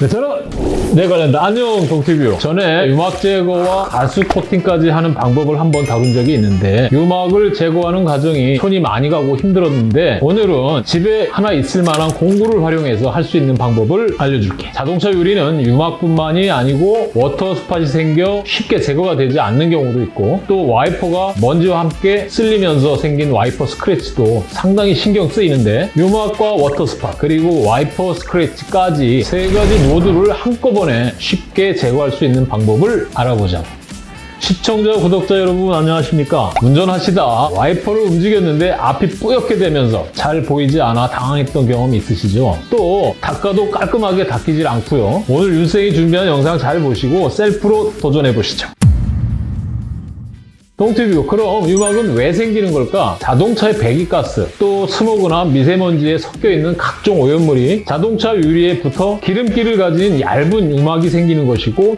네, 저는 네 관련다. 안녕 동티뷰. 전에 유막 제거와 발수 코팅까지 하는 방법을 한번 다룬 적이 있는데 유막을 제거하는 과정이 손이 많이 가고 힘들었는데 오늘은 집에 하나 있을 만한 공구를 활용해서 할 수 있는 방법을 알려줄게. 자동차 유리는 유막뿐만이 아니고 water spot이 생겨 쉽게 제거가 되지 않는 경우도 있고 또 와이퍼가 먼지와 함께 쓸리면서 생긴 와이퍼 스크래치도 상당히 신경 쓰이는데 유막과 water spot 그리고 와이퍼 스크래치까지 세 가지 모두를 한꺼번에 쉽게 제거할 수 있는 방법을 알아보자고. 시청자, 구독자 여러분 안녕하십니까? 운전하시다 와이퍼를 움직였는데 앞이 뿌옇게 되면서 잘 보이지 않아 당황했던 경험 있으시죠? 또 닦아도 깔끔하게 닦이질 않고요. 오늘 윤생이 준비한 영상 잘 보시고 셀프로 도전해보시죠. 동티뷰 그럼 유막은 왜 생기는 걸까? 자동차의 배기가스, 또 스모그나 미세먼지에 섞여있는 각종 오염물이 자동차 유리에 붙어 기름기를 가진 얇은 유막이 생기는 것이고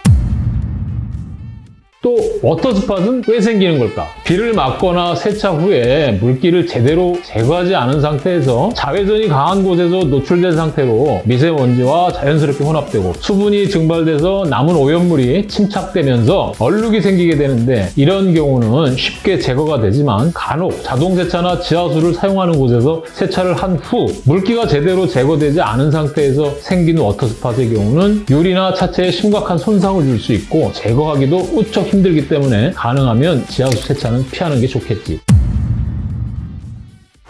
또 워터스팟은 왜 생기는 걸까? 비를 맞거나 세차 후에 물기를 제대로 제거하지 않은 상태에서 자외선이 강한 곳에서 노출된 상태로 미세먼지와 자연스럽게 혼합되고 수분이 증발돼서 남은 오염물이 침착되면서 얼룩이 생기게 되는데 이런 경우는 쉽게 제거가 되지만 간혹 자동세차나 지하수를 사용하는 곳에서 세차를 한 후 물기가 제대로 제거되지 않은 상태에서 생긴 워터스팟의 경우는 유리나 차체에 심각한 손상을 줄 수 있고 제거하기도 무척 힘들기 때문에 가능하면 지하수 세차는 피하는 게 좋겠지.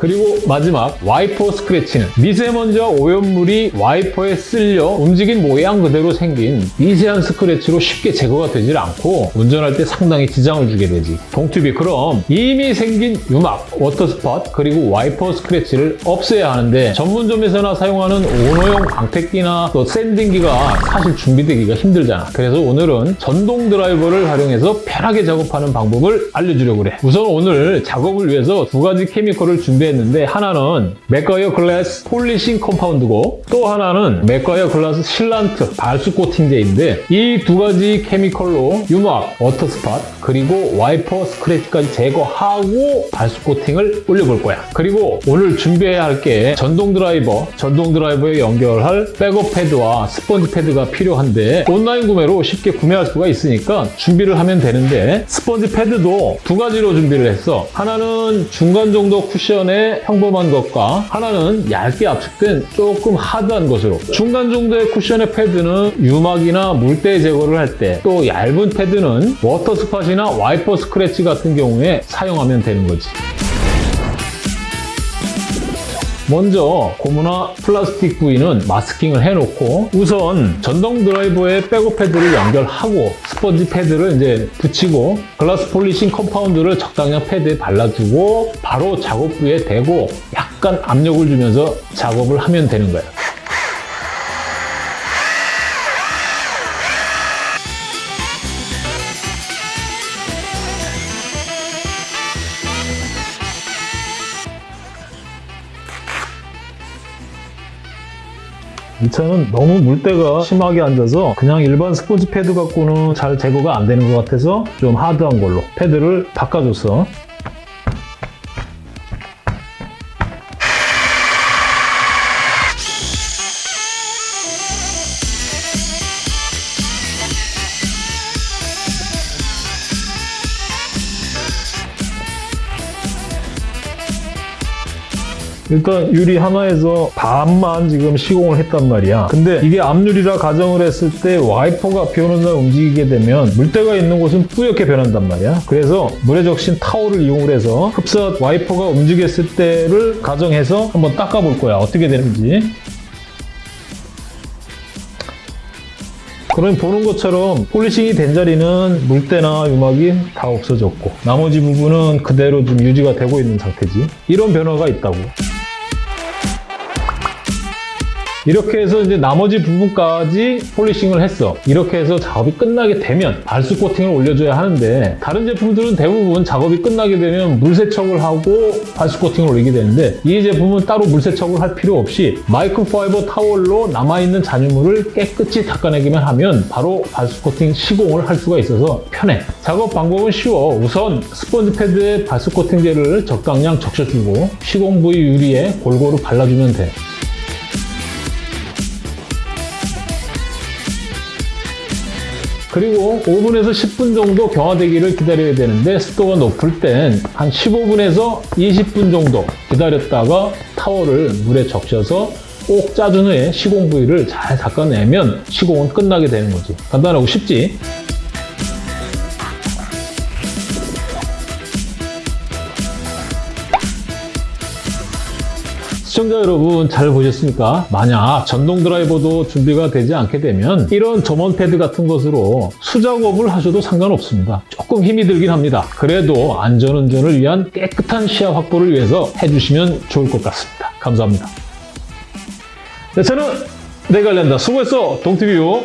그리고 마지막 와이퍼 스크래치는 미세먼지와 오염물이 와이퍼에 쓸려 움직인 모양 그대로 생긴 미세한 스크래치로 쉽게 제거가 되질 않고 운전할 때 상당히 지장을 주게 되지. 동튜비 그럼 이미 생긴 유막, water spot 그리고 와이퍼 스크래치를 없애야 하는데 전문점에서나 사용하는 오너용 광택기나 또 샌딩기가 사실 준비되기가 힘들잖아. 그래서 오늘은 전동 드라이버를 활용해서 편하게 작업하는 방법을 알려주려고 그래. 우선 오늘 작업을 위해서 두 가지 chemical을 준비해 했는데 하나는 맥과이어 glass polishing compound고 또 하나는 맥과이어 glass sealant 발수 코팅제인데 이 두 가지 chemical로 유막, water spot 그리고 와이퍼 스크래치까지 제거하고 발수 코팅을 올려볼 거야. 그리고 오늘 준비해야 할 게 전동 드라이버, 전동 드라이버에 연결할 백업 패드와 스펀지 패드가 필요한데 온라인 구매로 쉽게 구매할 수가 있으니까 준비를 하면 되는데 스펀지 패드도 두 가지로 준비를 했어. 하나는 중간 정도 쿠션에 평범한 것과 하나는 얇게 압축된 조금 hard한 것으로 중간 정도의 쿠션의 패드는 유막이나 물때 제거를 할 때 또 얇은 패드는 water spot이나 와이퍼 스크래치 같은 경우에 사용하면 되는 거지. 먼저 고무나 플라스틱 부위는 masking을 해놓고 우선 전동 드라이버에 백업 패드를 연결하고 스펀지 패드를 이제 붙이고 glass polishing compound를 적당량 패드에 발라주고 바로 작업 부위에 대고 약간 압력을 주면서 작업을 하면 되는 거예요. 이 차는 너무 물때가 심하게 앉아서 그냥 일반 스폰지 패드 갖고는 잘 제거가 안 되는 것 같아서 좀 하드한 걸로 패드를 바꿔줬어. 일단 유리 하나에서 반만 지금 시공을 했단 말이야. 근데 이게 앞유리라 가정을 했을 때 와이퍼가 비 오는 날 움직이게 되면 물때가 있는 곳은 뿌옇게 변한단 말이야. 그래서 물에 적신 타올을 이용해서 흡사 와이퍼가 움직였을 때를 가정해서 한번 닦아볼 거야. 어떻게 되는지. 그럼 보는 것처럼 polishing이 된 자리는 물때나 유막이 다 없어졌고 나머지 부분은 그대로 좀 유지가 되고 있는 상태지. 이런 변화가 있다고. 이렇게 해서 이제 나머지 부분까지 polishing을 했어. 이렇게 해서 작업이 끝나게 되면 발수 코팅을 올려줘야 하는데 다른 제품들은 대부분 작업이 끝나게 되면 물세척을 하고 발수 코팅을 올리게 되는데 이 제품은 따로 물세척을 할 필요 없이 microfiber 타월로 남아있는 잔유물을 깨끗이 닦아내기만 하면 바로 발수 코팅 시공을 할 수가 있어서 편해. 작업 방법은 쉬워. 우선 스펀지 패드에 발수 코팅제를 적당량 적셔주고 시공 부위 유리에 골고루 발라주면 돼. 그리고 5분에서 10분 정도 경화되기를 기다려야 되는데 습도가 높을 땐 한 15분에서 20분 정도 기다렸다가 타월을 물에 적셔서 꼭 짜준 후에 시공 부위를 잘 닦아내면 시공은 끝나게 되는 거지. 간단하고 쉽지? 시청자 여러분 잘 보셨습니까? 만약 전동 드라이버도 준비가 되지 않게 되면 이런 점원 패드 같은 것으로 수작업을 하셔도 상관없습니다. 조금 힘이 들긴 합니다. 그래도 안전운전을 위한 깨끗한 시야 확보를 위해서 해주시면 좋을 것 같습니다. 감사합니다. 네, 저는 내관련다 수고했어 동티뷰